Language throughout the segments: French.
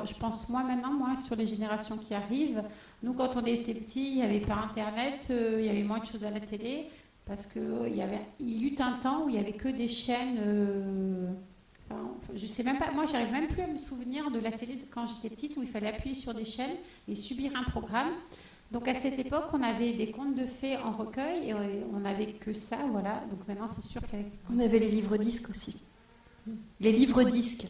Alors, je pense moi maintenant, moi, sur les générations qui arrivent. Nous, quand on était petits, il n'y avait pas Internet, euh, il y avait moins de choses à la télé, parce qu'il y avait, il y eut un temps où il n'y avait que des chaînes. Euh, je sais même pas, moi, j'arrive même plus à me souvenir de la télé quand j'étais petite, où il fallait appuyer sur des chaînes et subir un programme. Donc à cette époque, on avait des contes de fées en recueil et on n'avait que ça, voilà. Donc maintenant, c'est sûr qu'avec... On avait les livres disques aussi. Les livres disques.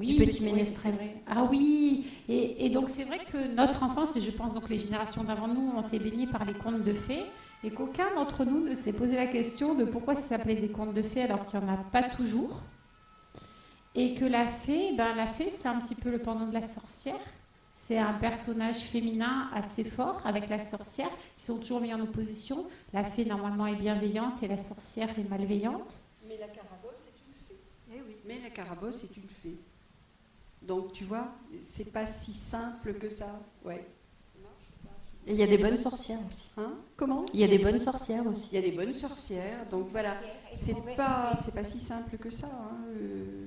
Oui, petit ménestrel. Ah oui, et, donc c'est vrai que notre enfance, et je pense donc les générations d'avant nous, ont été baignées par les contes de fées, et qu'aucun d'entre nous ne s'est posé la question de pourquoi ça s'appelait des contes de fées alors qu'il n'y en a pas toujours. Et que la fée, ben, la fée, c'est un petit peu le pendant de la sorcière. C'est un personnage féminin assez fort avec la sorcière. Ils sont toujours mis en opposition. La fée, normalement, est bienveillante et la sorcière est malveillante. Mais la carabosse est une fée. Eh oui. Mais la carabosse est une fée. Donc, tu vois, c'est pas si simple que ça. Ouais. Et il y a des bonnes sorcières aussi. Hein? Comment? Il y a des bonnes sorcières aussi. Il y a des bonnes sorcières. Donc voilà, c'est pas, c'est pas si simple que ça. Hein. Euh,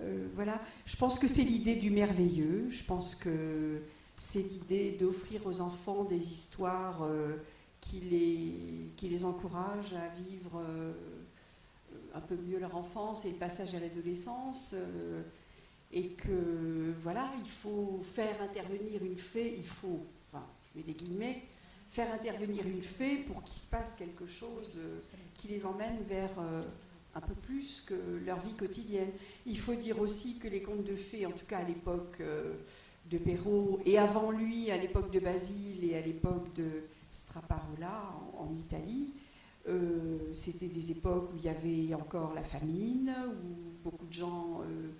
euh, voilà. Je pense que c'est l'idée du merveilleux. Je pense que c'est l'idée d'offrir aux enfants des histoires euh, qui, les, qui les encouragent à vivre un peu mieux leur enfance et le passage à l'adolescence. Et que voilà, il faut faire intervenir une fée, il faut, enfin, je mets des guillemets, faire intervenir une fée pour qu'il se passe quelque chose qui les emmène vers un peu plus que leur vie quotidienne. Il faut dire aussi que les contes de fées, en tout cas à l'époque euh, de Perrault, et avant lui, à l'époque de Basile et à l'époque de Straparola en, Italie, euh, c'était des époques où il y avait encore la famine, où beaucoup de gens euh,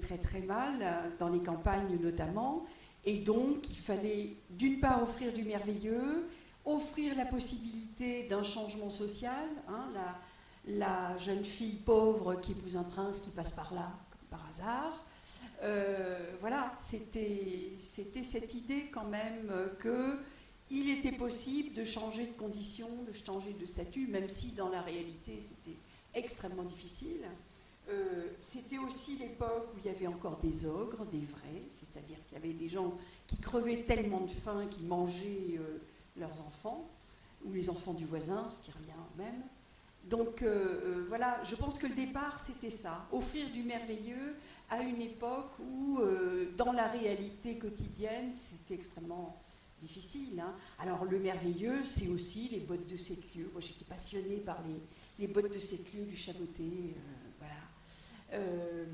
très très mal, dans les campagnes notamment, et donc il fallait d'une part offrir du merveilleux, offrir la possibilité d'un changement social. Hein, la, jeune fille pauvre qui épouse un prince qui passe par là, par hasard. Euh, voilà, c'était cette idée quand même que il était possible de changer de condition, de changer de statut, même si dans la réalité c'était extrêmement difficile. Euh, c'était aussi l'époque où il y avait encore des ogres, des vrais, c'est-à-dire qu'il y avait des gens qui crevaient tellement de faim qu'ils mangeaient euh, leurs enfants, ou les enfants du voisin, ce qui revient même. Donc euh, voilà, je pense que le départ, c'était ça, offrir du merveilleux à une époque où, dans la réalité quotidienne, c'était extrêmement difficile. Hein. Alors le merveilleux, c'est aussi les bottes de sept lieux. Moi, j'étais passionnée par les, bottes de lieux du Chaboté. Voilà.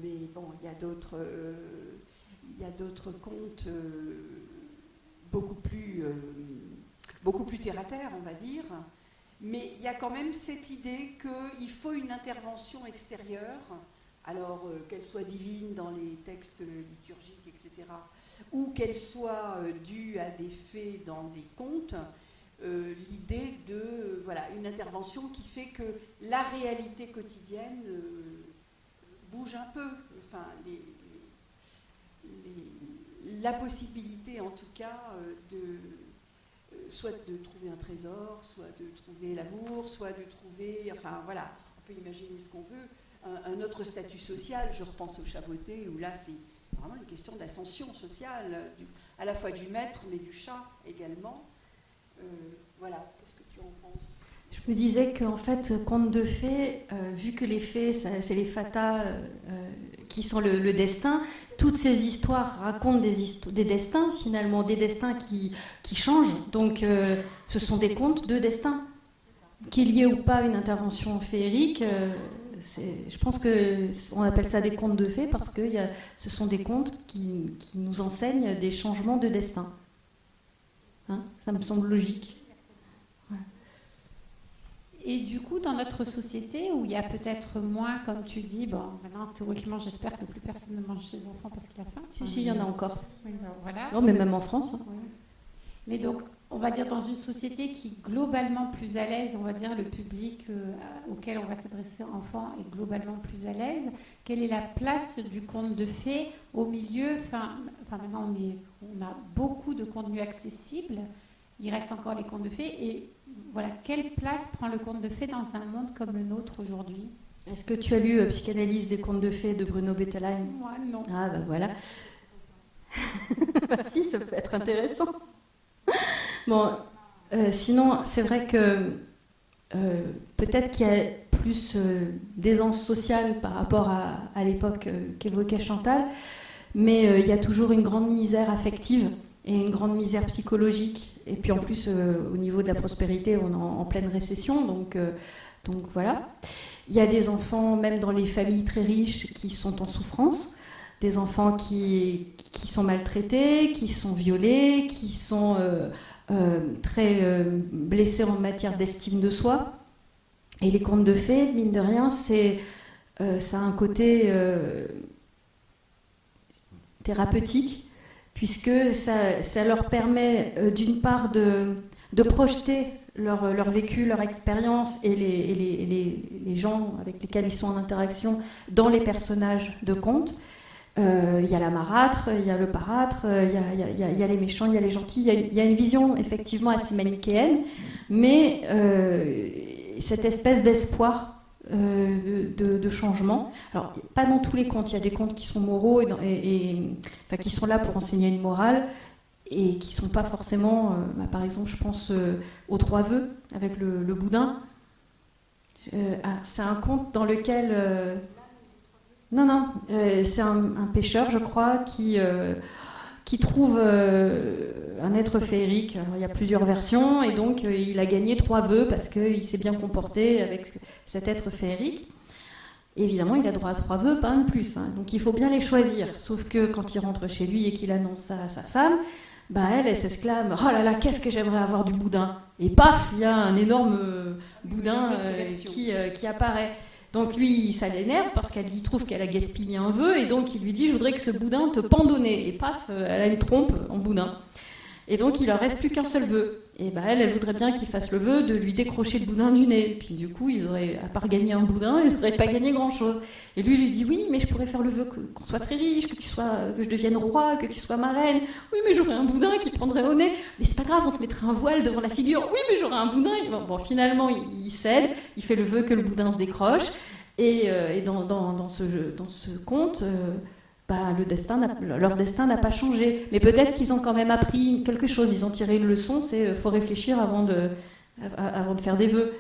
mais bon, il y a d'autres, il y a d'autres contes beaucoup plus beaucoup plus terre à terre, on va dire. Mais il y a quand même cette idée qu'il faut une intervention extérieure, alors euh, qu'elle soit divine dans les textes liturgiques, etc., ou qu'elle soit euh, due à des faits dans des contes, euh, l'idée de voilà une intervention qui fait que la réalité quotidienne bouge un peu. Enfin, la possibilité, en tout cas, de soit de trouver un trésor, soit de trouver l'amour, soit de trouver, enfin voilà, on peut imaginer ce qu'on veut. Un, autre statut social, je repense au chaboté, où là c'est vraiment une question d'ascension sociale, à la fois du maître, mais du chat également. Euh, voilà, qu'est-ce que tu en penses? Je me disais qu'en fait, conte de fées, euh, vu que les fées, c'est les fatas euh, qui sont le, destin, toutes ces histoires racontent des, des destins finalement, des destins qui, qui changent. Donc euh, ce sont des contes de destin. Qu'il y ait ou pas une intervention féerique, euh, je pense qu'on appelle ça des contes de fées parce que ce sont des contes qui, qui, nous enseignent des changements de destin. Hein ça me semble logique. Et du coup, dans notre société, où il y a peut-être moins, comme tu dis, bon, maintenant, théoriquement, j'espère que plus personne ne mange ses enfants parce qu'il a faim. Si, si, il y en a encore. Ben, voilà. Non, mais même en France. Hein. Mais donc, on va dire dans une société qui est globalement plus à l'aise, on va dire le public euh, auquel on va s'adresser enfant est globalement plus à l'aise. Quelle est la place du conte de fées au milieu? Enfin, enfin, maintenant, on, est, on a beaucoup de contenu accessible. Il reste encore les contes de fées. Et voilà, quelle place prend le conte de fées dans un monde comme le nôtre aujourd'hui? Est-ce que tu as lu Psychanalyse des contes de fées de Bruno Bettelheim? Moi, non. Ah, bah voilà. bah, si, ça peut être intéressant. Bon, sinon, c'est vrai que peut-être qu'il y a plus d'aisance sociale par rapport à, à l'époque qu'évoquait Chantal, mais il y a toujours une grande misère affective et une grande misère psychologique. Et puis en plus, au niveau de la prospérité, on est en, pleine récession, donc, donc voilà. Il y a des enfants, même dans les familles très riches, qui sont en souffrance, des enfants qui, qui sont maltraités, qui sont violés, qui sont euh, euh, très euh, blessés en matière d'estime de soi. Et les contes de fées, mine de rien, c'est, ça a un côté thérapeutique, puisque ça, leur permet d'une part de, de projeter leur, leur, vécu, leur expérience et, les, les, les, gens avec lesquels ils sont en interaction dans les personnages de contes. Euh, il y a la marâtre, il y a le parâtre, il y, y, y, a les méchants, il y a les gentils. Il y, a une vision effectivement assez manichéenne, mais euh, cette espèce d'espoir euh, de, changement. Alors, pas dans tous les contes. Il y a des contes qui sont moraux et, qui sont là pour enseigner une morale et qui sont pas forcément, euh, bah, par exemple, je pense euh, aux trois vœux avec le, boudin. Ah, c'est un conte dans lequel non non, c'est un, pêcheur, je crois, qui qui trouve un être féerique. Alors, il y a plusieurs versions et donc il a gagné trois vœux parce qu'il s'est bien comporté avec cet être féerique. Évidemment, il a droit à trois vœux, pas un de plus. Hein. Donc il faut bien les choisir. Sauf que quand il rentre chez lui et qu'il annonce ça à sa femme, bah elle, elle s'exclame Oh là là, qu'est-ce que j'aimerais avoir du boudin Et paf, il y a un énorme euh, boudin euh, qui, euh, qui, apparaît. Donc lui, ça l'énerve parce qu'elle lui trouve qu'elle a gaspillé un vœu et donc il lui dit Je voudrais que ce boudin te pendonnait. Et paf, elle a une trompe en boudin. Et donc il leur reste plus qu'un seul vœu. Et bah elle, elle voudrait bien qu'il fasse le vœu de lui décrocher le boudin du nez. Puis du coup, ils auraient, à part gagner un boudin, ils n'auraient pas gagné grand-chose. Et lui, il lui dit oui, mais je pourrais faire le vœu qu'on soit très riche, que tu sois, que je devienne roi, que tu sois marraine. Oui, mais j'aurais un boudin qui prendrait au nez. Mais c'est pas grave, on te mettrait un voile devant la figure. Oui, mais j'aurais un boudin. Bon, finalement, il, cède, il fait le vœu que le boudin se décroche. Et, euh, dans, dans, ce, dans ce conte. Euh, le destin leur destin n'a pas changé. Mais peut-être qu'ils ont quand même appris quelque chose, ils ont tiré une leçon, c'est euh, faut réfléchir avant de, avant de faire des vœux.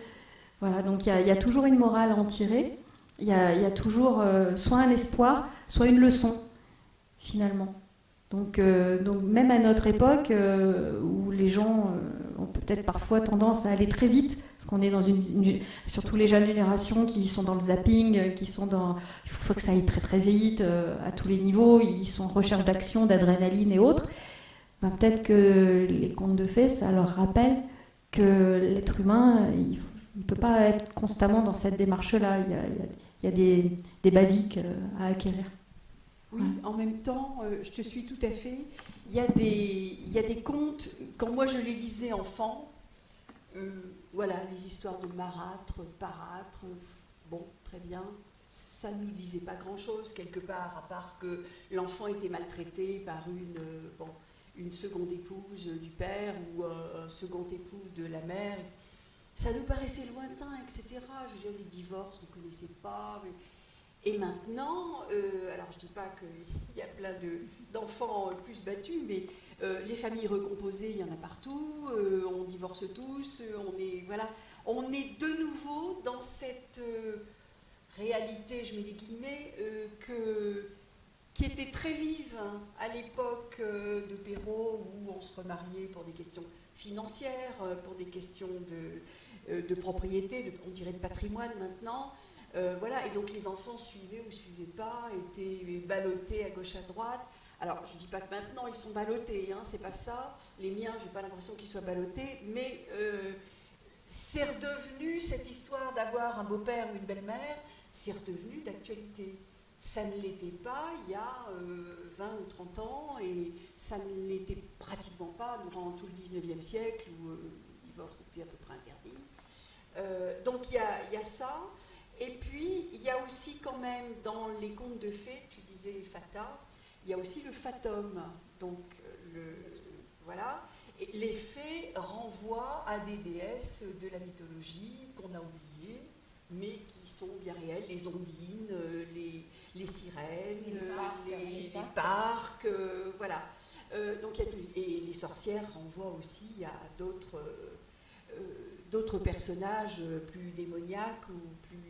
Voilà, donc il y, a toujours une morale à en tirer, il y, a, toujours euh, soit un espoir, soit une leçon, finalement. Donc, euh, donc même à notre époque, où les gens peut-être parfois tendance à aller très vite, parce qu'on est dans une, surtout les jeunes générations qui sont dans le zapping, qui sont dans, il faut, que ça aille très très vite euh, à tous les niveaux, ils sont en recherche d'action, d'adrénaline et autres. Ben, peut-être que les contes de fées, ça leur rappelle que l'être humain, il ne peut pas être constamment dans cette démarche-là. Il y a, il y a des, des, basiques euh, à acquérir. Oui, en même temps, euh, je te suis tout à fait. Il y, a des, il y a des contes, quand moi je les lisais enfant, euh, voilà, les histoires de marâtre, parâtre, bon, très bien. Ça ne nous disait pas grand-chose, quelque part, à part que l'enfant était maltraité par une, euh, bon, une seconde épouse du père ou un second époux de la mère. Ça nous paraissait lointain, etc. Je veux dire, les divorces, on ne connaissait pas. Et maintenant, euh, alors je ne dis pas qu'il y a plein d'enfants plus battus, mais euh, les familles recomposées, il y en a partout, euh, on divorce tous, on est, voilà, on est de nouveau dans cette réalité, je mets des guillemets, que, qui était très vive hein, à l'époque de Perrault, où on se remariait pour des questions financières, pour des questions de, de propriété, on dirait de patrimoine maintenant. Euh, voilà, et donc les enfants suivaient ou suivaient pas, étaient ballottés à gauche à droite. Alors, je ne dis pas que maintenant ils sont ballottés, hein, c'est pas ça. Les miens, j'ai pas l'impression qu'ils soient ballottés, mais euh, c'est redevenu cette histoire d'avoir un beau-père ou une belle-mère, c'est redevenu d'actualité. Ça ne l'était pas il y a 20 euh, ou 30 ans, et ça ne l'était pratiquement pas durant tout le 19e siècle, où le divorce était à peu près interdit. donc il y a ça. Et puis, il y a aussi quand même dans les contes de fées, tu disais Fata, il y a aussi le fatum. Donc, le, voilà. Et les fées renvoient à des déesses de la mythologie qu'on a oubliées, mais qui sont bien réels, les ondines, les, les sirènes, les parcs, voilà. donc il y a et les sorcières renvoient aussi à d'autres d'autres personnages plus démoniaques ou plus,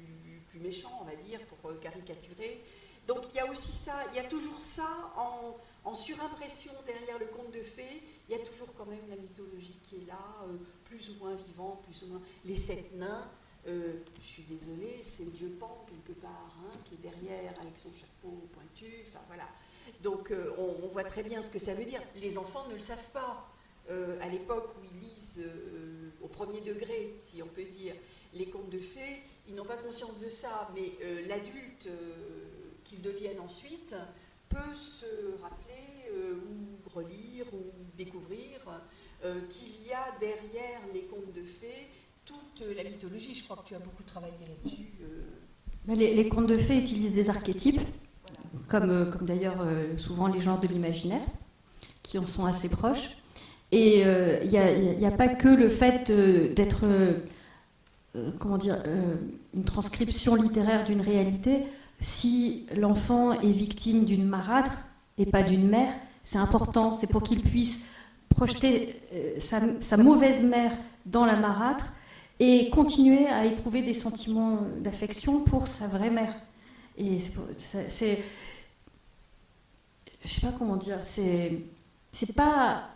plus méchants, on va dire, pour caricaturer. Donc il y a aussi ça, il y a toujours ça en, surimpression derrière le conte de fées, il y a toujours quand même la mythologie qui est là, euh, plus ou moins vivante, plus ou moins. Les sept nains, euh, je suis désolée, c'est Dieu Pan quelque part, hein, qui est derrière avec son chapeau pointu, enfin voilà. Donc euh, on, on, voit très bien ce que ça veut dire. Les enfants ne le savent pas. à l'époque où ils lisent au premier degré, si on peut dire, les contes de fées, ils n'ont pas conscience de ça, mais l'adulte qu'ils deviennent ensuite peut se rappeler euh, ou relire ou découvrir euh, qu'il y a derrière les contes de fées toute la mythologie. Je crois que tu as beaucoup travaillé là-dessus. Euh. Les, contes de fées utilisent des archétypes, comme, comme d'ailleurs souvent les genres de l'imaginaire, qui en sont assez proches. Et il n'y a, pas que le fait d'être, comment dire, une transcription littéraire d'une réalité si l'enfant est victime d'une marâtre et pas d'une mère, c'est important, c'est pour qu'il puisse projeter euh, sa, mauvaise mère dans la marâtre et continuer à éprouver des sentiments d'affection pour sa vraie mère. Et c'est. Je sais pas comment dire. C'est pas.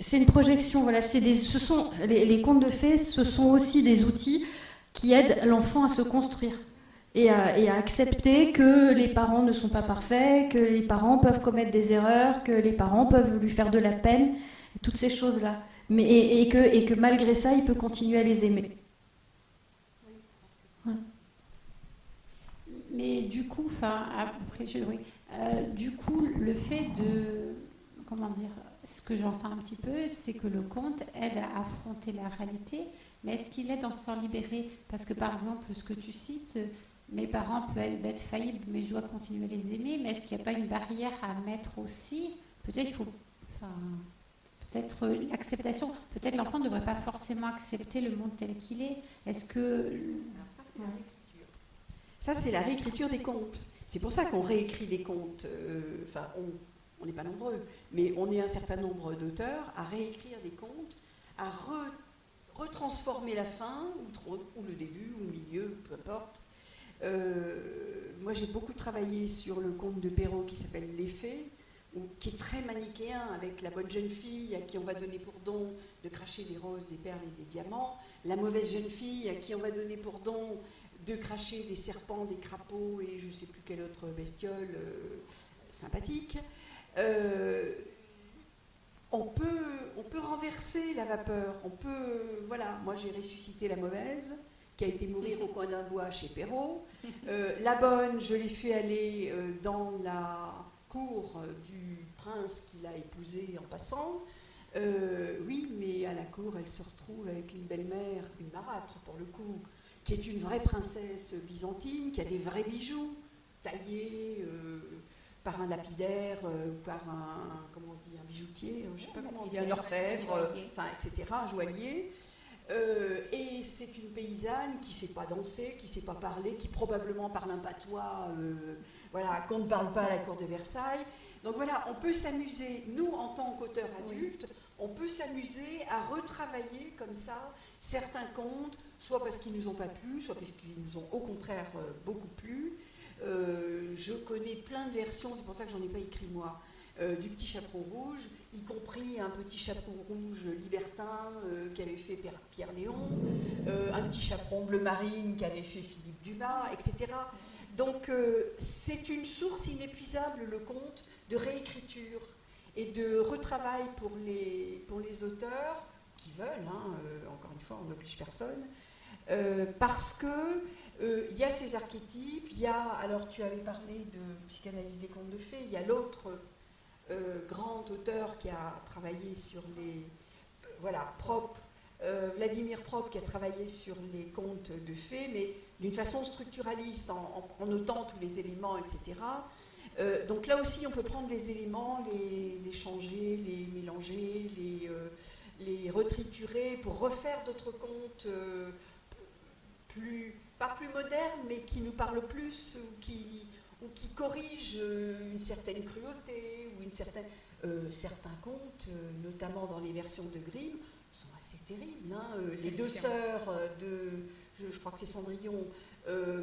C'est une projection, voilà. Des, ce sont, les, contes de fées, ce sont aussi des outils qui aident l'enfant à se construire et à, accepter que les parents ne sont pas parfaits, que les parents peuvent commettre des erreurs, que les parents peuvent lui faire de la peine, toutes ces choses-là. Et, que, malgré ça, il peut continuer à les aimer. Mais du coup, euh, du coup, le fait de, comment dire, ce que j'entends un petit peu, c'est que le conte aide à affronter la réalité, mais est-ce qu'il aide à s'en libérer Parce que par exemple, ce que tu cites, mes parents peuvent être faillibles, mais je dois continuer à les aimer. Mais est-ce qu'il n'y a pas une barrière à mettre aussi? Peut-être il faut. peut-être l'acceptation. Peut-être l'enfant ne devrait pas forcément accepter le monde tel qu'il est. Est-ce que. ça, c'est la réécriture. Ça, c'est la réécriture des contes. C'est pour ça qu'on réécrit des contes. Euh, enfin, on n'est pas nombreux, mais on est un certain nombre d'auteurs à réécrire des contes, à retransformer la fin, ou, le début, ou le milieu, peu importe, euh, moi, j'ai beaucoup travaillé sur le conte de Perrault qui s'appelle Les Fées, qui est très manichéen avec la bonne jeune fille à qui on va donner pour don de cracher des roses, des perles et des diamants, la mauvaise jeune fille à qui on va donner pour don de cracher des serpents, des crapauds et je ne sais plus quelle autre bestiole euh, sympathique. Euh, on peut, on peut renverser la vapeur, on peut, voilà, moi j'ai ressuscité la mauvaise, qui a été mourir au coin d'un bois chez Perrault. Euh, la bonne, je l'ai fait aller euh, dans la cour du prince qu'il a épousé en passant. Oui, mais à la cour, elle se retrouve avec une belle-mère, une marâtre pour le coup, qui est une vraie princesse byzantine, qui a des vrais bijoux taillés par un lapidaire, par un, comment on dit, un bijoutier, je sais pas comment on dit, un orfèvre, enfin, etc., un joaillier. Euh, et c'est une paysanne qui ne sait pas danser, qui ne sait pas parler, qui probablement parle un patois, euh, voilà, qu'on ne parle pas à la cour de Versailles. Donc voilà, on peut s'amuser, nous en tant qu'auteurs adultes, on peut s'amuser à retravailler comme ça certains contes, soit parce qu'ils ne nous ont pas plu, soit parce qu'ils nous ont au contraire euh, beaucoup plu. Je connais plein de versions, c'est pour ça que j'en ai pas écrit moi, du petit chaperon rouge y compris un petit chaperon rouge libertin euh, qu'avait fait Pierre Léon, euh, un petit chaperon bleu marine qu'avait fait Philippe Dumas, etc. Donc euh, c'est une source inépuisable, le conte, de réécriture et de retravail pour les, pour les auteurs qui veulent, hein, encore une fois, on n'oblige personne, parce que il y a ces archétypes, il y a, alors tu avais parlé de psychanalyse des contes de fées, il y a l'autre euh, grand auteur qui a travaillé sur les. voilà, Prop, euh, Vladimir Prop qui a travaillé sur les contes de fées, mais d'une façon structuraliste, en, notant tous les éléments, etc. Euh, donc là aussi, on peut prendre les éléments, les échanger, les mélanger, les, les retriturer pour refaire d'autres contes plus pas plus moderne, mais qui nous parle plus, ou qui, ou qui corrige euh, une certaine cruauté, ou une certaine, euh, certains contes, euh, notamment dans les versions de Grimm, sont assez terribles. Hein. les deux sœurs de, je, crois que c'est Cendrillon,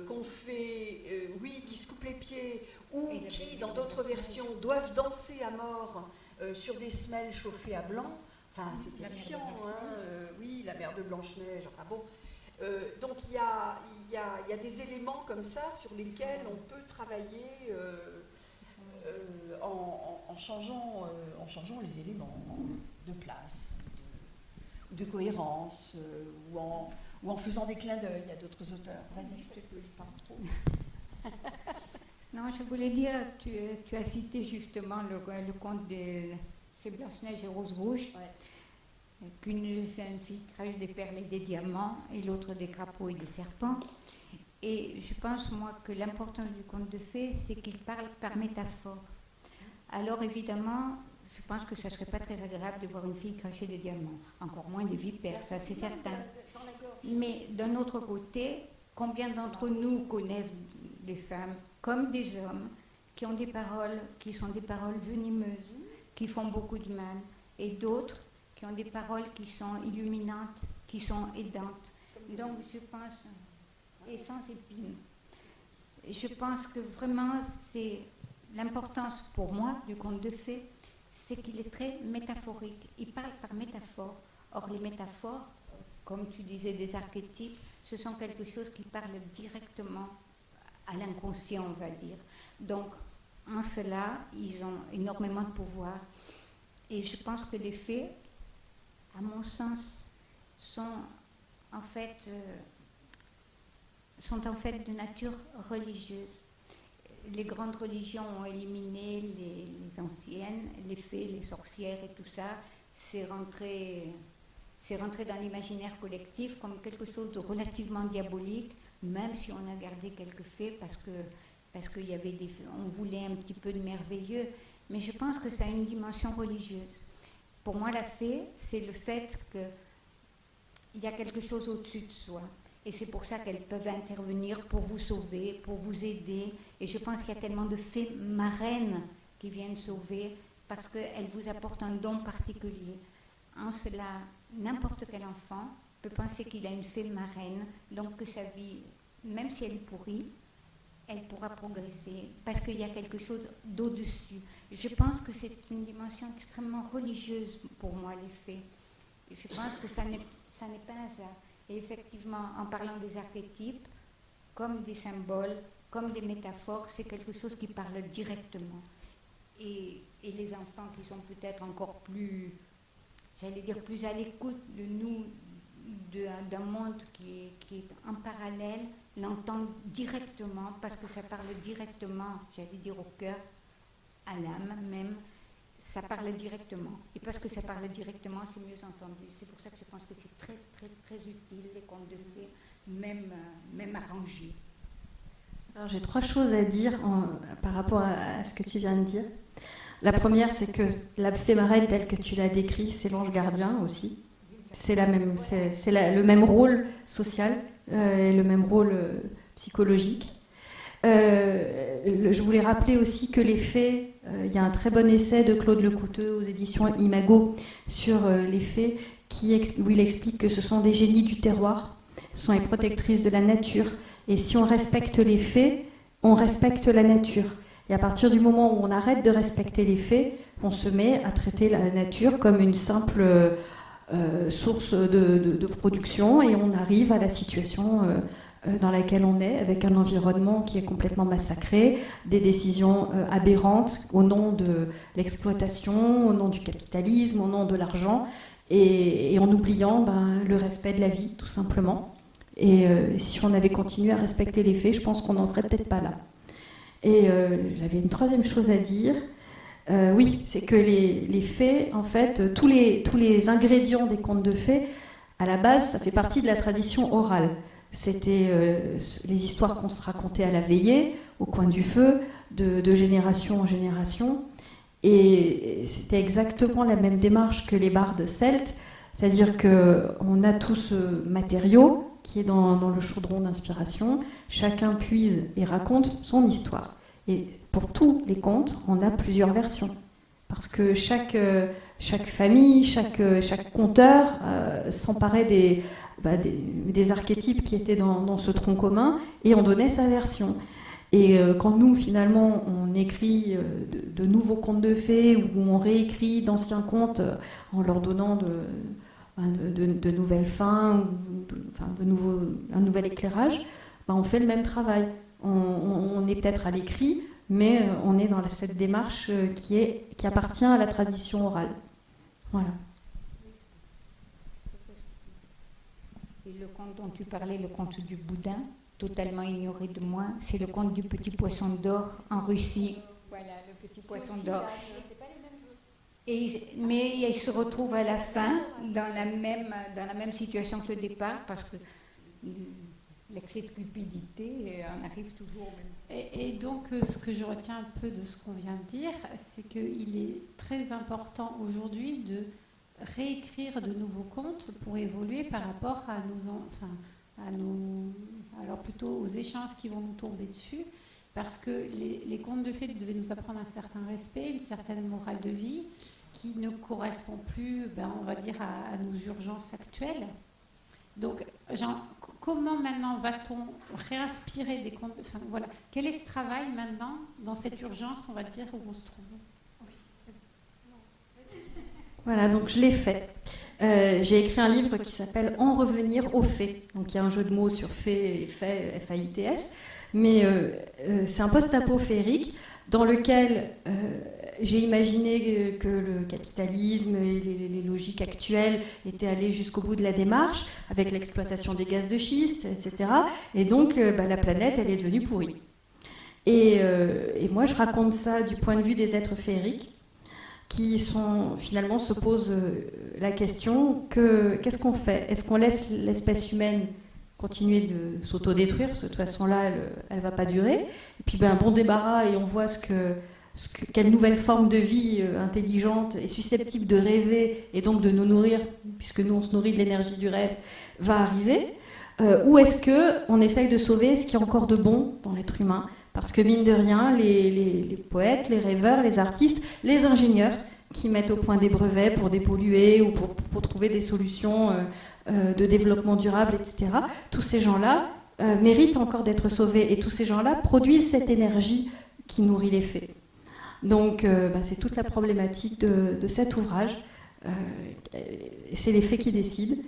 qu'on fait, oui, qui se coupent les pieds, ou qui, dans d'autres versions, doivent danser à mort sur des semelles chauffées à blanc. Enfin, c'est terrifiant, hein. oui, la mère de Blanche-Neige, enfin bon. donc il y a, il y, a, des éléments comme ça sur lesquels on peut travailler euh, euh, en, changeant, euh, en changeant les éléments de place, de, de cohérence, ou, en, ou, en, faisant des clins d'œil à d'autres auteurs. Vas-y, parce que je parle trop. non, je voulais dire, tu, tu as cité justement le, le conte de Blanche-Neige et Rose Rouge. Qu'une fille crache des perles et des diamants, et l'autre des crapauds et des serpents. Et je pense, moi, que l'importance du conte de fées, c'est qu'il parle par métaphore. Alors, évidemment, je pense que ça ne serait pas très agréable de voir une fille cracher des diamants, encore moins des vipères, ça c'est certain. Mais d'un autre côté, combien d'entre nous connaissent des femmes comme des hommes qui ont des paroles qui sont des paroles venimeuses, qui font beaucoup de mal, et d'autres qui ont des paroles qui sont illuminantes, qui sont aidantes. Donc je pense et sans épines. Je pense que vraiment, c'est l'importance pour moi du conte de fées, c'est qu'il est très métaphorique. Il parle par métaphore. Or, les métaphores, comme tu disais, des archétypes, ce sont quelque chose qui parle directement à l'inconscient, on va dire. Donc, en cela, ils ont énormément de pouvoir. Et je pense que les fées, à mon sens, sont en fait euh, sont en fait de nature religieuse. Les grandes religions ont éliminé les, anciennes, les fées, les sorcières et tout ça. C'est rentré, rentré dans l'imaginaire collectif comme quelque chose de relativement diabolique, même si on a gardé quelques fées parce que parce voulait un petit peu de merveilleux. Mais je pense que ça a une dimension religieuse. Pour moi, la fée, c'est le fait qu'il y a quelque chose au-dessus de soi. Et c'est pour ça qu'elles peuvent intervenir pour vous sauver, pour vous aider. Et je pense qu'il y a tellement de fées marraines qui viennent sauver parce qu'elles vous apportent un don particulier. En cela, n'importe quel enfant peut penser qu'il a une fée marraine, donc que sa vie, même si elle est pourrie, elle pourra progresser parce qu'il y a quelque chose d'au-dessus. Je pense que c'est une dimension extrêmement religieuse pour moi, les fées. Je pense que ça n'est pas un hasard. Et effectivement, en parlant des archétypes, comme des symboles, comme des métaphores, c'est quelque chose qui parle directement. Et, les enfants qui sont peut-être encore plus, j'allais dire, plus à l'écoute de nous, d'un monde qui est en parallèle, l'entendent directement, parce que ça parle directement, j'allais dire, au cœur, à l'âme même ça parle directement. Et parce que ça parle directement, c'est mieux entendu. C'est pour ça que je pense que c'est très, très, très utile, les contes de fées, même, euh, même arrangés. Alors j'ai trois choses à dire par rapport à, ce que tu viens de dire. La première, c'est que la fée marraine telle que tu l'as décrit, c'est l'ange gardien aussi. C'est la même, c'est, le même rôle social et le même rôle euh, psychologique. je voulais rappeler aussi que les euh, il y a un très bon essai de Claude Lecouteux aux éditions Imago sur euh, les qui, où il explique que ce sont des génies du terroir, ce sont les protectrices de la nature. Et si on respecte les fées, on respecte la nature. Et à partir du moment où on arrête de respecter les fées, on se met à traiter la nature comme une simple euh, source de, production et on arrive à la situation euh, dans laquelle on est, avec un environnement qui est complètement massacré, des décisions euh, aberrantes au nom de l'exploitation, au nom du capitalisme, au nom de l'argent, et, en oubliant ben, le respect de la vie, tout simplement. Et euh, si on avait continué à respecter les faits, je pense qu'on n'en serait peut-être pas là. Et j'avais une troisième chose à dire. Oui, c'est que les, les, faits, en fait, tous les, tous les ingrédients des contes de fées, à la base, ça fait partie de la tradition orale. C'était euh, les histoires qu'on se racontait à la veillée, au coin du feu, de, génération en génération. Et c'était exactement la même démarche que les bardes celtes, c'est-à-dire qu'on a tout ce matériau qui est dans, le chaudron d'inspiration. Chacun puise et raconte son histoire. Pour tous les contes, on a plusieurs versions. Parce que chaque, euh, chaque famille, chaque, euh, chaque conteur euh, s'emparait bah, des, des, archétypes qui étaient dans, ce tronc commun et en donnait sa version. Et quand nous, finalement, on écrit de, nouveaux contes de fées ou on réécrit d'anciens contes en leur donnant de, bah, de, nouvelles fins, ou de, nouveau, un nouvel éclairage, bah, on fait le même travail. on est peut-être à l'écrit, mais euh, on est dans cette démarche euh, qui, est, qui appartient à la tradition orale. Voilà. Et le conte dont tu parlais, le conte du boudin, totalement ignoré de moi, c'est le conte du petit poisson d'or en Russie. Voilà, le petit poisson d'or. Et, mais il se retrouve à la fin dans la même, dans la même situation que le départ, parce que l'excès de cupidité on arrive toujours au même et, donc, euh, ce que je retiens un peu de ce qu'on vient de dire, c'est qu'il est très important aujourd'hui de réécrire de nouveaux contes pour évoluer par rapport à nos, enfin, à nos, alors plutôt aux échanges qui vont nous tomber dessus, parce que les, contes de fées devaient nous apprendre un certain respect, une certaine morale de vie, qui ne correspond plus, ben, on va dire, à nos urgences actuelles. Donc, comment maintenant va-t-on réinspirer des comptes voilà. Quel est ce travail maintenant, dans cette urgence, on va dire, où on se trouve? Voilà, donc je l'ai fait. Euh, j'ai écrit un livre qui s'appelle En revenir aux faits. Donc il y a un jeu de mots sur fait et fait, F-A-I-T-S. Mais euh, euh, c'est un post-apo féerique dans lequel j'ai imaginé que le capitalisme et les, logiques actuelles étaient allées jusqu'au bout de la démarche, avec l'exploitation des gaz de schiste, etc. Et donc, euh, bah, la planète, elle est devenue pourrie. Euh, et, moi, je raconte ça du point de vue des êtres féeriques, qui finalement se posent euh, la question que qu'est-ce qu'on fait? Est-ce qu'on laisse l'espèce humaine continuer de s'autodétruire De toute façon-là, elle ne va pas durer. Et puis, ben, bon débarras, et on voit ce que quelle nouvelle forme de vie euh, intelligente et susceptible de rêver et donc de nous nourrir, puisque nous on se nourrit de l'énergie du rêve, va arriver euh, Ou est-ce qu'on essaye de sauver ce qui est encore de bon dans l'être humain? Parce que mine de rien, les, poètes, les rêveurs, les artistes, les ingénieurs qui mettent au point des brevets pour dépolluer ou pour, trouver des solutions euh, de développement durable, etc., tous ces gens-là méritent encore d'être sauvés et tous ces gens-là produisent cette énergie qui nourrit les faits. Donc euh, bah, c'est toute la problématique de, cet ouvrage. Euh, c'est les faits qui décident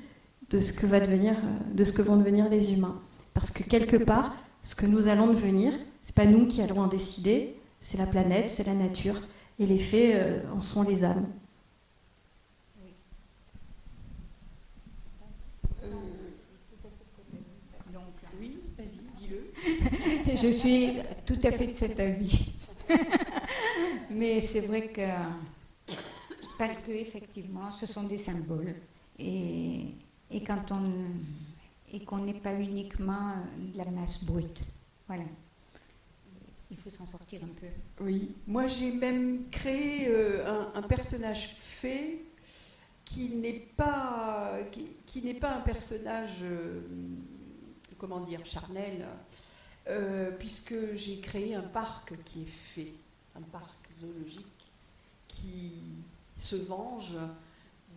de ce que va euh, de ce que vont devenir les humains. Parce que quelque part, ce que nous allons devenir, c'est pas nous qui allons en décider, c'est la planète, c'est la nature, et les faits en sont les âmes. oui, vas-y, dis-le. Je suis tout à fait de cet avis. Mais c'est vrai que, parce que effectivement, ce sont des symboles. Et, et quand on et qu'on n'est pas uniquement de la masse brute. Voilà. Il faut s'en sortir un peu. Oui, moi j'ai même créé euh, un, personnage fait qui n'est pas, qui, n'est pas un personnage, euh, comment dire, charnel, euh, puisque j'ai créé un parc qui est fait, un parc zoologique qui se venge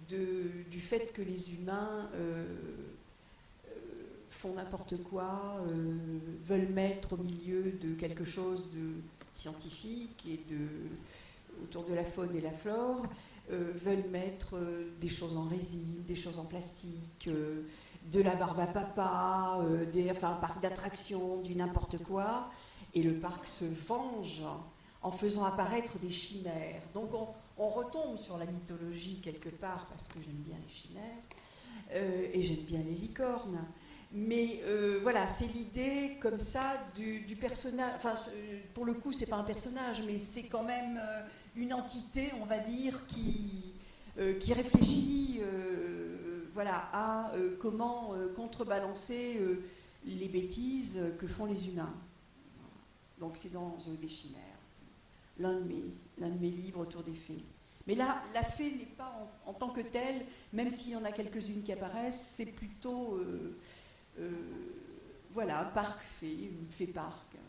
du fait que les humains euh, euh, font n'importe quoi, veulent mettre au milieu de quelque chose de scientifique et de, autour de la faune et la flore, veulent mettre des choses en résine, des choses en plastique de la barbe à papa, euh, des, enfin, un parc d'attractions, du n'importe quoi. Et le parc se venge en faisant apparaître des chimères. Donc on, retombe sur la mythologie quelque part, parce que j'aime bien les chimères, euh, et j'aime bien les licornes. Mais euh, voilà, c'est l'idée comme ça du, personnage. Enfin, pour le coup, c'est pas un personnage, mais c'est quand même une entité, on va dire, qui, qui réfléchit voilà, à euh, comment euh, contrebalancer euh, les bêtises que font les humains. Donc c'est dans des chimères, l'un de, mes, de mes livres autour des fées. Mais là, la fée n'est pas en, tant que telle, même s'il y en a quelques-unes qui apparaissent, c'est plutôt voilà, parc parc, pas comment on dit.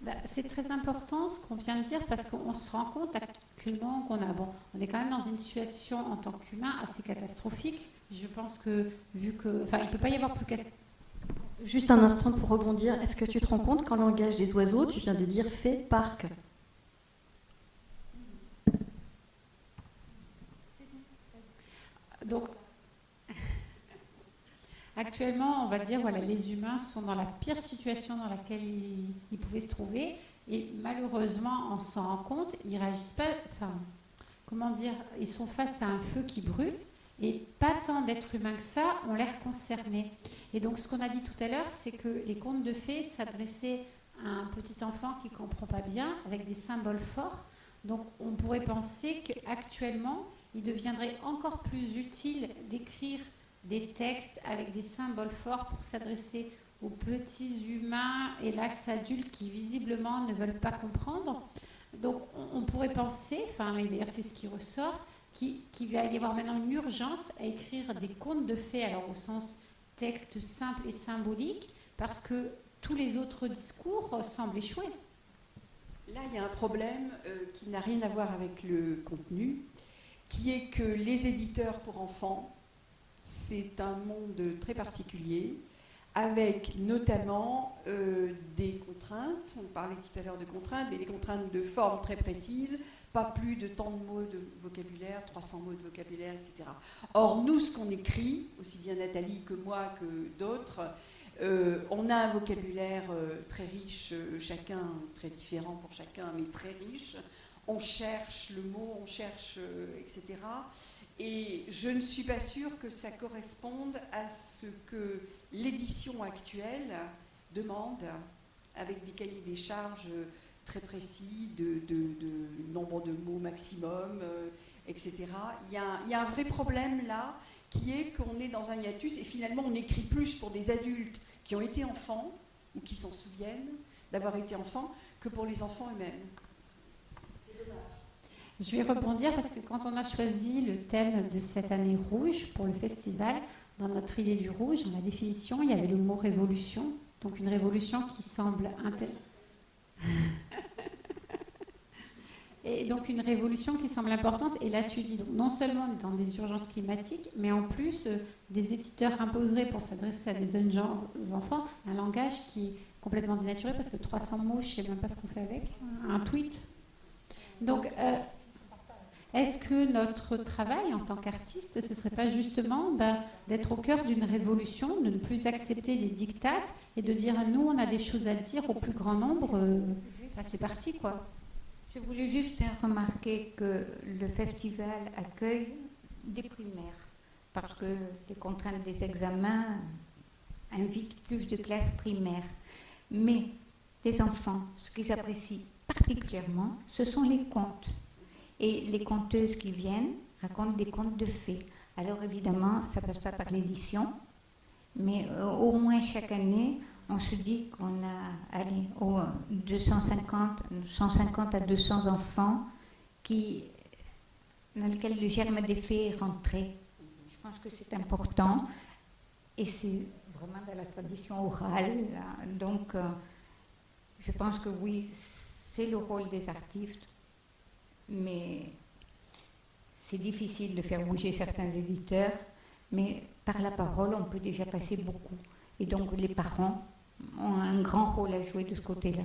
Bah, c'est très important ce qu'on vient de dire parce qu'on se rend compte actuellement qu'on a, bon, on est quand même dans une situation en tant qu'humain assez catastrophique. Je pense que vu que, enfin, il peut pas y avoir plus Juste un instant pour rebondir. Est-ce que tu te rends compte qu'en langage des oiseaux, tu viens de dire fait parc? Donc, actuellement, on va dire, voilà, les humains sont dans la pire situation dans laquelle ils, pouvaient se trouver. Et malheureusement, on s'en rend compte, ils réagissent pas. Enfin, comment dire Ils sont face à un feu qui brûle. Et pas tant d'êtres humains que ça ont l'air concernés. Et donc, ce qu'on a dit tout à l'heure, c'est que les contes de fées s'adressaient à un petit enfant qui ne comprend pas bien, avec des symboles forts. Donc, on pourrait penser qu'actuellement, il deviendrait encore plus utile d'écrire des textes avec des symboles forts pour s'adresser aux petits humains, et hélas adultes, qui visiblement ne veulent pas comprendre. Donc, on, pourrait penser, et d'ailleurs, c'est ce qui ressort, qu'il va y avoir maintenant une urgence à écrire des contes de fées, alors au sens texte simple et symbolique, parce que tous les autres discours semblent échouer. Là, il y a un problème euh, qui n'a rien à voir avec le contenu, qui est que les éditeurs pour enfants, c'est un monde très particulier, avec notamment euh, des contraintes, on parlait tout à l'heure de contraintes, mais des contraintes de forme très précises, pas plus de tant de mots de vocabulaire, 300 mots de vocabulaire, etc. Or, nous, ce qu'on écrit, aussi bien Nathalie que moi que d'autres, euh, on a un vocabulaire euh, très riche, chacun très différent pour chacun, mais très riche. On cherche le mot, on cherche, etc. Et je ne suis pas sûre que ça corresponde à ce que l'édition actuelle demande, avec des cahiers des charges très précis, de, nombre de mots maximum, euh, etc. Il y, a, un vrai problème là, qui est qu'on est dans un hiatus et finalement on écrit plus pour des adultes qui ont été enfants ou qui s'en souviennent d'avoir été enfants que pour les enfants eux-mêmes. Je vais rebondir parce que quand on a choisi le thème de cette année rouge pour le festival, dans notre idée du rouge, dans la définition, il y avait le mot révolution. Donc une révolution qui semble et donc une révolution qui semble importante. Et là, tu dis, non seulement on est dans des urgences climatiques, mais en plus, euh, des éditeurs imposeraient pour s'adresser à des jeunes enfants un langage qui est complètement dénaturé, parce que 300 mots, je ne sais même pas ce qu'on fait avec. Un tweet. Donc, euh, est-ce que notre travail en tant qu'artiste, ce ne serait pas justement ben, d'être au cœur d'une révolution, de ne plus accepter les dictates et de dire nous, on a des choses à dire au plus grand nombre euh, C'est parti, quoi. Je voulais juste faire remarquer que le festival accueille des primaires, parce que les contraintes des examens invitent plus de classes primaires. Mais les enfants, ce qu'ils apprécient particulièrement, ce sont les contes. Et les conteuses qui viennent racontent des contes de fées. Alors évidemment, ça ne passe pas par l'édition, mais euh, au moins chaque année, on se dit qu'on a allez, 250, 150 à 200 enfants dans lesquels le germe des fées est rentré. Je pense que c'est important et c'est vraiment dans la tradition orale. Donc, euh, je pense que oui, c'est le rôle des artistes, mais c'est difficile de faire bouger certains éditeurs, mais par la parole, on peut déjà passer beaucoup. Et donc, les parents ont un grand rôle à jouer de ce côté-là.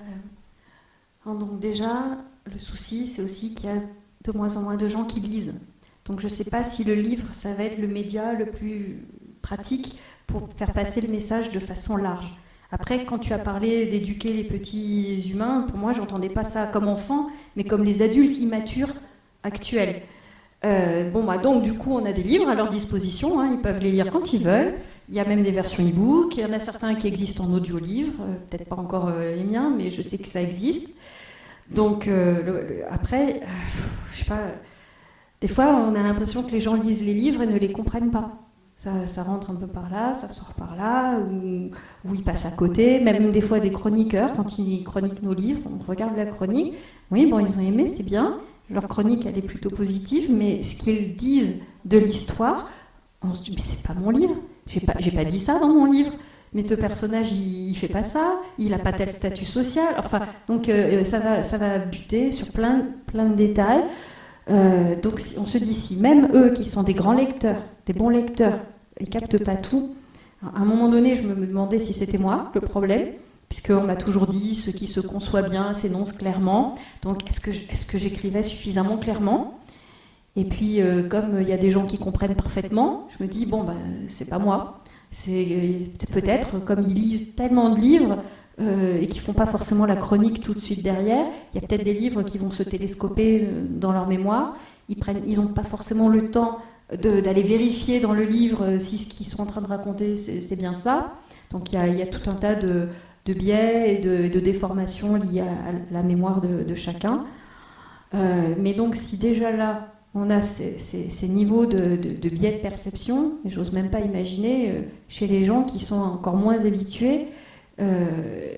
Euh, donc déjà, le souci, c'est aussi qu'il y a de moins en moins de gens qui lisent. Donc je ne sais pas si le livre, ça va être le média le plus pratique pour faire passer le message de façon large. Après, quand tu as parlé d'éduquer les petits humains, pour moi, j'entendais pas ça comme enfant, mais comme les adultes immatures actuels. Euh, bon, bah, donc, du coup, on a des livres à leur disposition, hein, ils peuvent les lire quand ils veulent. Il y a même des versions e-book, il y en a certains qui existent en audio-livre, euh, peut-être pas encore euh, les miens, mais je sais que ça existe. Donc, après, je sais pas, des fois, on a l'impression que les gens lisent les livres et ne les comprennent pas. Ça, rentre un peu par là, ça sort par là, ou, ou, ils passent à côté. Même des fois, des chroniqueurs, quand ils chroniquent nos livres, on regarde la chronique. Oui, bon, ils ont aimé, c'est bien, leur chronique, elle est plutôt positive, mais ce qu'ils disent de l'histoire, on se dit mais c'est pas mon livre, j'ai pas, pas dit ça dans mon livre. Mais ce personnage, il, il fait pas ça, il a pas tel statut social. Enfin, donc euh, ça va, ça va buter sur plein, plein de détails. Euh, donc on se dit si même eux qui sont des grands lecteurs, des bons lecteurs, ils captent pas tout. À un moment donné, je me demandais si c'était moi le problème, puisqu'on m'a toujours dit ce qui se conçoit bien s'énonce clairement. Donc est-ce que, j'écrivais suffisamment clairement? Et puis euh, comme il y a des gens qui comprennent parfaitement, je me dis bon ben c'est pas moi. C'est peut-être, comme ils lisent tellement de livres euh, et qui font pas forcément la chronique tout de suite derrière, il y a peut-être des livres qui vont se télescoper euh, dans leur mémoire. Ils n'ont ils pas forcément le temps d'aller vérifier dans le livre euh, si ce qu'ils sont en train de raconter, c'est bien ça. Donc il y, a, tout un tas de, de biais et de, de, déformations liées à, la mémoire de, de chacun. Mais donc si déjà là, on a ces, niveaux de, biais de perception, j'ose même pas imaginer chez les gens qui sont encore moins habitués, euh,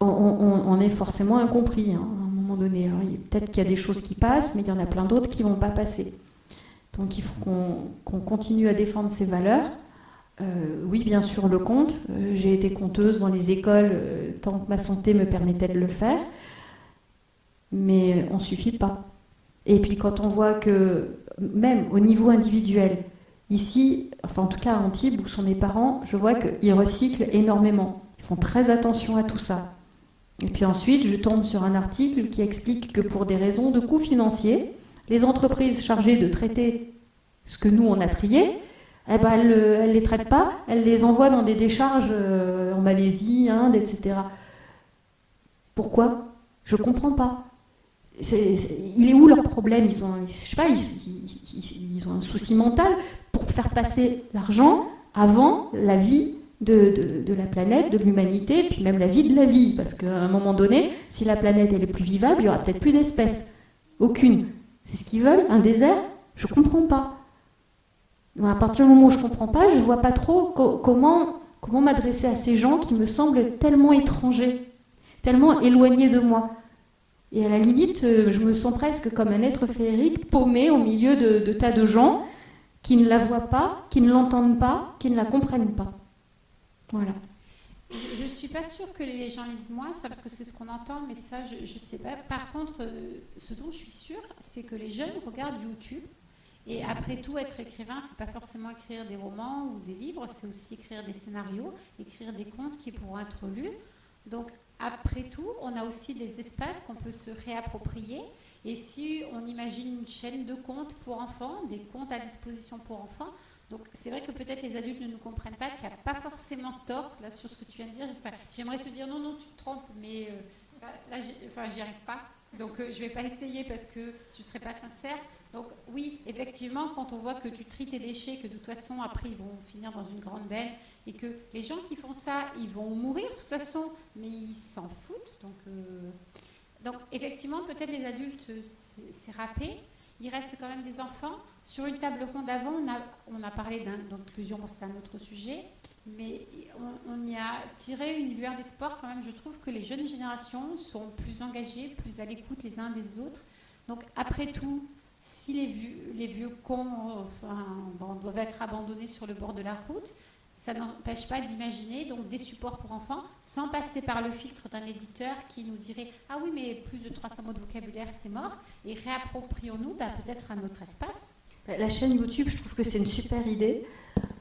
on, est forcément incompris hein, à un moment donné. Peut-être qu'il y a des choses qui passent, mais il y en a plein d'autres qui vont pas passer. Donc il faut qu'on qu continue à défendre ces valeurs. Euh, oui, bien sûr, le conte. Euh, J'ai été conteuse dans les écoles tant que ma santé me permettait de le faire. Mais on ne suffit pas. Et puis quand on voit que, même au niveau individuel, ici, enfin en tout cas à Antibes, où sont mes parents, je vois qu'ils recyclent énormément. Ils font très attention à tout ça. Et puis ensuite, je tombe sur un article qui explique que pour des raisons de coûts financiers, les entreprises chargées de traiter ce que nous, on a trié, eh ben, elles ne les traitent pas, elles les envoient dans des décharges euh, en Malaisie, Inde, etc. Pourquoi? Je ne comprends pas. Il est où leur problème? Ils ont, je sais pas, ils, ont un souci mental pour faire passer l'argent avant la vie de, la planète, de l'humanité, puis même la vie de la vie. Parce qu'à un moment donné, si la planète est plus vivable, il n'y aura peut-être plus d'espèces. Aucune. C'est ce qu'ils veulent Un désert Je ne comprends pas. À partir du moment où je ne comprends pas, je ne vois pas trop co comment, m'adresser à ces gens qui me semblent tellement étrangers, tellement éloignés de moi. Et à la limite, euh, je me sens presque comme un être féerique paumé au milieu de tas de gens qui ne la voient pas, qui ne l'entendent pas, qui ne la comprennent pas. Voilà. Je ne suis pas sûre que les gens lisent moins, ça, parce que c'est ce qu'on entend, mais ça, je ne sais pas. Par contre, euh, ce dont je suis sûre, c'est que les jeunes regardent YouTube. Et après tout, être écrivain, c'est pas forcément écrire des romans ou des livres, c'est aussi écrire des scénarios, écrire des contes qui pourront être lus. Donc, après tout, on a aussi des espaces qu'on peut se réapproprier. Et si on imagine une chaîne de contes pour enfants, des contes à disposition pour enfants, donc c'est vrai que peut-être les adultes ne nous comprennent pas, tu n'as pas forcément tort là sur ce que tu viens de dire. J'aimerais te dire non, non, tu te trompes, mais euh, là, enfin, j'y arrive pas. Donc euh, je ne vais pas essayer parce que je ne serai pas sincère. Donc oui, effectivement, quand on voit que tu tries tes déchets, que de toute façon, après, ils vont finir dans une grande benne, et que les gens qui font ça, ils vont mourir de toute façon, mais ils s'en foutent. Donc, euh, donc effectivement, peut-être les adultes, c'est râpé. Il reste quand même des enfants. Sur une table ronde avant, on a, parlé d'inclusion, c'est un autre sujet, mais on, y a tiré une lueur d'espoir quand même. Je trouve que les jeunes générations sont plus engagées, plus à l'écoute les uns des autres. Donc après tout, si les vieux, cons doivent être abandonnés sur le bord de la route, ça n'empêche pas d'imaginer donc des supports pour enfants sans passer par le filtre d'un éditeur qui nous dirait ah oui mais plus de 300 mots de vocabulaire c'est mort et réapproprions-nous bah, peut-être un autre espace. La chaîne YouTube, je trouve que c'est une super idée.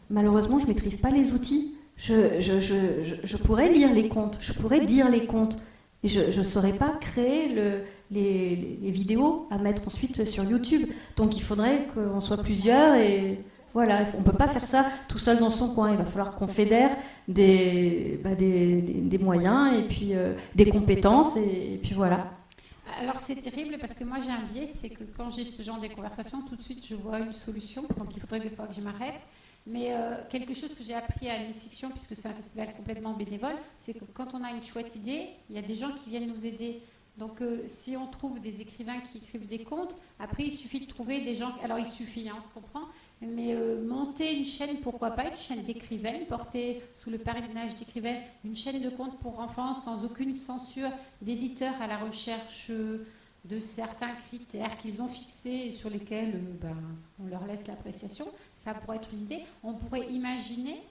Malheureusement, je ne maîtrise pas les outils. Je, je, je, je, pourrais lire les contes, je pourrais dire les contes, mais je ne saurais pas créer le, les, les, vidéos à mettre ensuite sur YouTube. Donc il faudrait qu'on soit plusieurs et voilà, on ne peut pas faire ça tout seul dans son coin. Il va falloir qu'on fédère des, bah, des, des, des, moyens et puis euh, des compétences et, et puis voilà. Alors c'est terrible parce que moi j'ai un biais, c'est que quand j'ai ce genre de conversation, tout de suite je vois une solution, donc il faudrait des fois que je m'arrête. Mais euh, quelque chose que j'ai appris à Miss Fiction, puisque c'est un festival complètement bénévole, c'est que quand on a une chouette idée, il y a des gens qui viennent nous aider. Donc euh, si on trouve des écrivains qui écrivent des contes, après il suffit de trouver des gens, alors il suffit, hein, on se comprend, mais euh, monter une chaîne, pourquoi pas, une chaîne d'écrivaines, porter sous le parrainage d'écrivaines, une chaîne de contes pour enfants sans aucune censure d'éditeurs à la recherche de certains critères qu'ils ont fixés et sur lesquels euh, ben, on leur laisse l'appréciation, ça pourrait être une idée. On pourrait imaginer,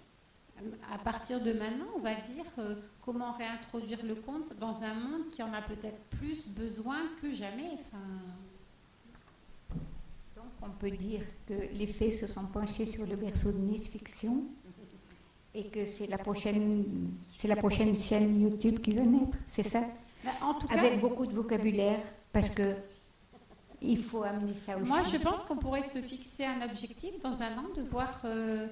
euh, à partir de maintenant, on va dire, euh, comment réintroduire le conte dans un monde qui en a peut-être plus besoin que jamais. On peut dire que les faits se sont penchés sur le berceau de Nice Fiction et que c'est la prochaine, c'est la prochaine chaîne YouTube qui va naître, c'est ça? En tout cas, Avec beaucoup de vocabulaire, parce que il faut amener ça aussi. Moi, je pense qu'on pourrait se fixer un objectif dans un an de voir. euh,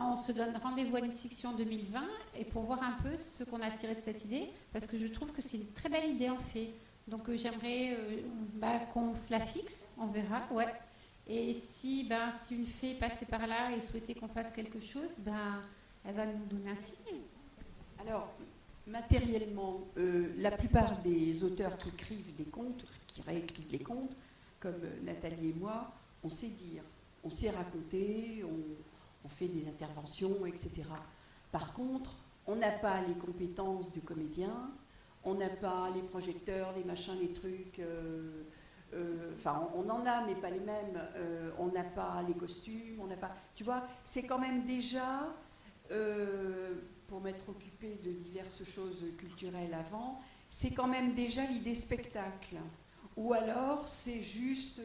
on se donne rendez-vous à Nice Fiction 2020 et pour voir un peu ce qu'on a tiré de cette idée, parce que je trouve que c'est une très belle idée en fait. Donc euh, j'aimerais euh, bah, qu'on se la fixe, on verra, ouais. Et si, ben, si une fée passait par là et souhaitait qu'on fasse quelque chose, ben, elle va nous donner un signe. Alors, matériellement, euh, la plupart des auteurs qui écrivent des contes, qui réécrivent les contes, comme euh, Nathalie et moi, on sait dire, on sait raconter, on, fait des interventions, etc. Par contre, on n'a pas les compétences du comédien, on n'a pas les projecteurs, les machins, les trucs. euh, Enfin, on, en a, mais pas les mêmes. Euh, on n'a pas les costumes, on n'a pas. Tu vois, c'est quand même déjà euh, pour m'être occupée de diverses choses culturelles avant, c'est quand même déjà l'idée spectacle. Ou alors c'est juste,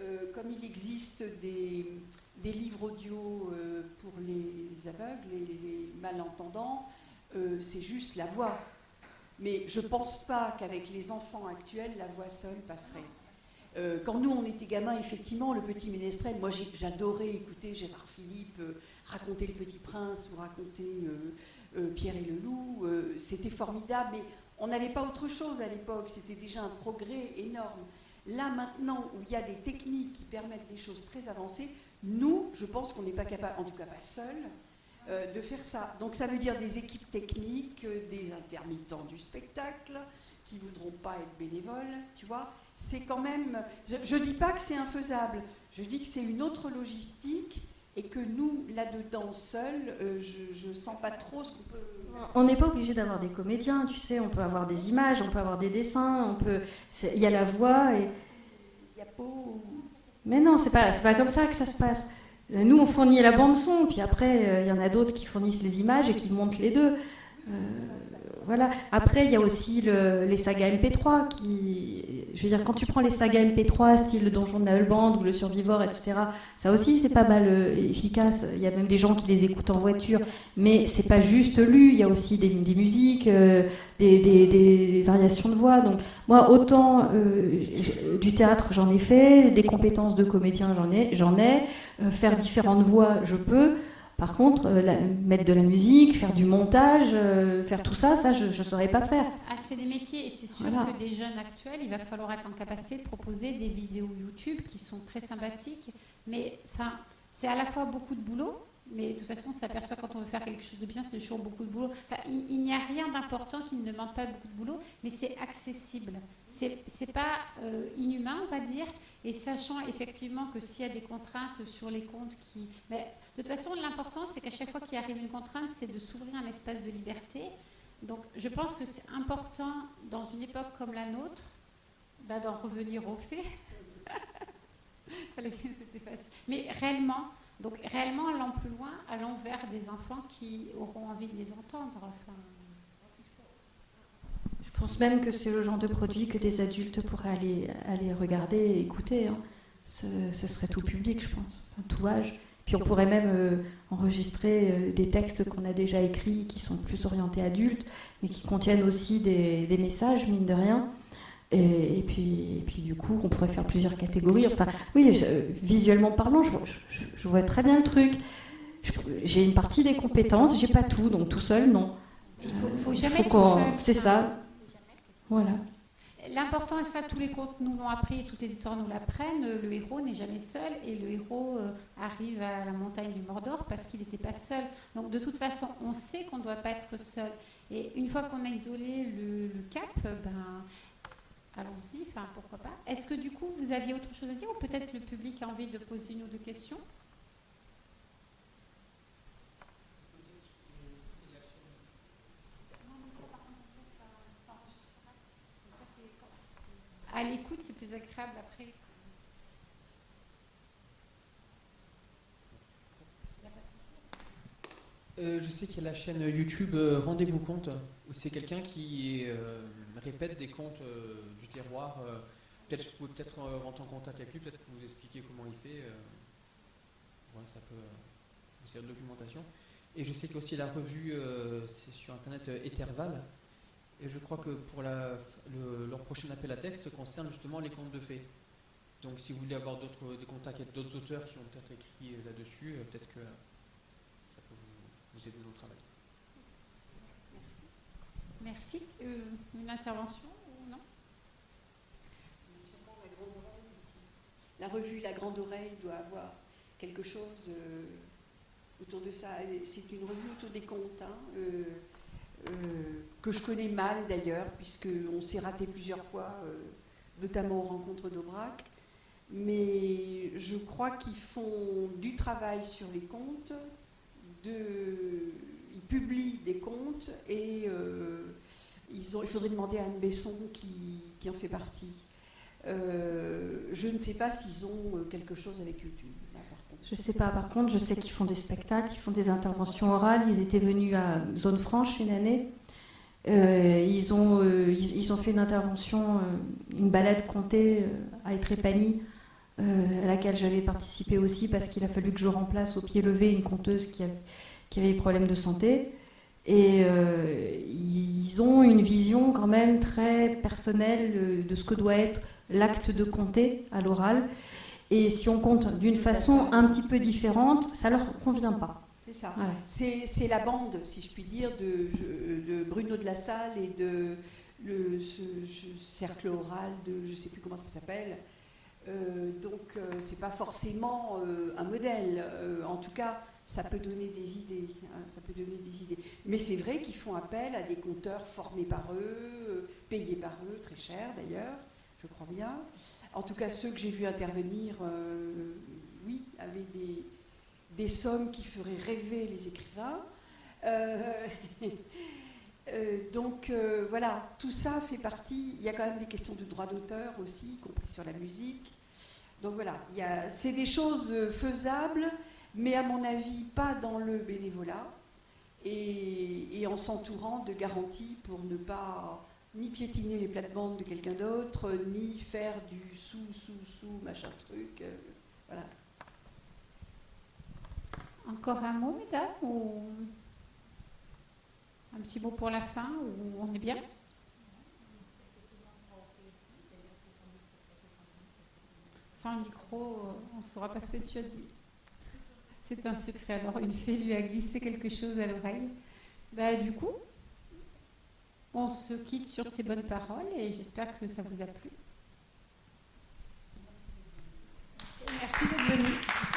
euh, comme il existe des, livres audio euh, pour les aveugles et les malentendants, euh, c'est juste la voix. Mais je ne pense pas qu'avec les enfants actuels, la voix seule passerait. Euh, quand nous, on était gamins, effectivement, le petit ménestrel, moi j'adorais écouter Gérard Philippe euh, raconter le petit prince ou raconter euh, Pierre et le loup. C'était formidable, mais on n'avait pas autre chose à l'époque. C'était déjà un progrès énorme. Là, maintenant, où il y a des techniques qui permettent des choses très avancées, nous, je pense qu'on n'est pas capable, en tout cas pas seul, de faire ça. Donc ça veut dire des équipes techniques, des intermittents du spectacle qui voudront pas être bénévoles, tu vois. C'est quand même. Je ne dis pas que c'est infaisable. Je dis que c'est une autre logistique et que nous, là-dedans, seuls, euh, je ne sens pas trop ce qu'on peut. On n'est pas obligé d'avoir des comédiens, tu sais, on peut avoir des images, on peut avoir des dessins, on peut. Il y a la voix et. Mais non, c'est pas, c'est pas comme ça que ça se passe. Euh, Nous, on fournit la bande son, puis après, euh, il y en a d'autres qui fournissent les images et qui montent les deux. Euh, voilà. Après, il y a aussi le- les sagas MP3 qui, je veux dire, quand tu prends les sagas MP3, style le Donjon de Naelband ou le Survivor, etc. Ça aussi, c'est pas mal euh, efficace. Il y a même des gens qui les écoutent en voiture, mais c'est pas juste lu. Il y a aussi des, des musiques, euh, des, des- des variations de voix. Donc moi, autant euh, du théâtre, j'en ai fait, des compétences de comédien, j'en ai, j'en ai. Euh, faire différentes voix, je peux. Par contre, euh, la- mettre de la musique, faire du montage, euh, faire tout ça, ça, je ne saurais pas faire. Ah, c'est des métiers et c'est sûr Voilà. que des jeunes actuels, il va falloir être en capacité de proposer des vidéos YouTube qui sont très sympathiques. Mais enfin, c'est à la fois beaucoup de boulot, mais de toute façon, on s'aperçoit quand on veut faire quelque chose de bien, c'est toujours beaucoup de boulot. Enfin, il il n'y a rien d'important qui ne demande pas beaucoup de boulot, mais c'est accessible. C'est c'est pas euh, inhumain, on va dire. Et sachant effectivement que s'il y a des contraintes sur les comptes qui. Mais de toute façon, l'important, c'est qu'à chaque fois qu'il arrive une contrainte, c'est de s'ouvrir un espace de liberté. Donc, je pense que c'est important, dans une époque comme la nôtre, bah, d'en revenir aux faits. Mais réellement, donc réellement, allant plus loin, allant vers des enfants qui auront envie de les entendre. Pense même que c'est le genre de produit que des adultes pourraient aller, aller regarder et écouter. hein. Ce, ce serait tout public, je pense, enfin, tout âge. Puis on pourrait même euh, enregistrer euh, des textes qu'on a déjà écrits, qui sont plus orientés adultes, mais qui contiennent aussi des, des messages, mine de rien. Et, et puis, et puis du coup, on pourrait faire plusieurs catégories. Enfin, oui, je- visuellement parlant, je, vois- je- je vois très bien le truc. J'ai une partie des compétences, j'ai pas tout, donc tout seul, non. il faut, faut jamais Faut. C'est ça. Voilà. L'important, et ça, tous les contes nous l'ont appris et toutes les histoires nous l'apprennent, le héros n'est jamais seul et le héros euh, arrive à la montagne du Mordor parce qu'il n'était pas seul. Donc, de toute façon, on sait qu'on ne doit pas être seul. Et une fois qu'on a isolé le, cap, ben, allons-y, enfin, pourquoi pas. Est-ce que du coup, vous aviez autre chose à dire ou peut-être le public a envie de poser une ou deux questions? À l'écoute, écoute, c'est plus agréable après. Euh, je sais qu'il y a la chaîne YouTube euh, Rendez-vous compte, où c'est quelqu'un qui euh, répète des contes du terroir. peut-être je pouvez peut-être rentrer en contact avec lui, peut-être vous expliquer comment il fait. Ouais, ça peut. c'est une documentation. Et je sais qu'il y a aussi la revue, c'est sur internet Etherval. Et je crois que pour la, leur prochain appel à texte concerne justement les contes de fées. Donc si vous voulez avoir des contacts avec d'autres auteurs qui ont peut-être écrit là-dessus, peut-être que vous aider dans le travail. Merci. Merci. Euh, une intervention ou non? La revue La Grande Oreille doit avoir quelque chose euh, autour de ça. C'est une revue autour des contes, hein, euh, que je connais mal d'ailleurs, puisqu'on s'est raté plusieurs fois, notamment aux rencontres d'Aubrac. Mais je crois qu'ils font du travail sur les contes, de, ils publient des comptes et euh, ils ont, il faudrait demander à Anne Besson qui, en fait partie. Euh, je ne sais pas s'ils ont euh, quelque chose avec YouTube. Je ne sais pas, par contre, je sais qu'ils font des spectacles, ils font des interventions orales. Ils étaient venus à Zone Franche une année. ils, ont, ils, ont fait une intervention, une balade comptée à Etrépanie euh, à laquelle j'avais participé aussi parce qu'il a fallu que je remplace au pied levé une conteuse qui, avait des problèmes de santé. Et euh, ils ont une vision quand même très personnelle de ce que doit être l'acte de compter à l'oral. Et si on compte d'une façon un petit peu différente, ça leur convient pas. C'est ça. C'est la bande, si je puis dire, de, Bruno de la Salle et de le, ce, cercle oral de, je ne sais plus comment ça s'appelle, euh, donc, euh, c'est pas forcément euh, un modèle. en tout cas, ça peut donner des idées. Hein, ça peut donner des idées. Mais c'est vrai qu'ils font appel à des compteurs formés par eux, payés par eux, très cher d'ailleurs, je crois bien. En tout cas, ceux que j'ai vus intervenir, oui, avaient des, des, sommes qui feraient rêver les écrivains. donc voilà, tout ça fait partie. Il y a quand même des questions de droit d'auteur aussi, y compris sur la musique. Donc voilà, c'est des choses faisables, mais à mon avis pas dans le bénévolat et, en s'entourant de garanties pour ne pas ni piétiner les plates-bandes de quelqu'un d'autre, ni faire du sous, sous, sous, machin truc. Euh, voilà. Encore un mot, mesdames ou un petit mot pour la fin, ou on est bien? Sans micro, euh, on ne saura pas ce que tu as dit. C'est un secret. Alors, une fée lui a glissé quelque chose à l'oreille. Bah, du coup, on se quitte sur ces bonnes paroles et j'espère que ça vous a plu. Merci d'être venu.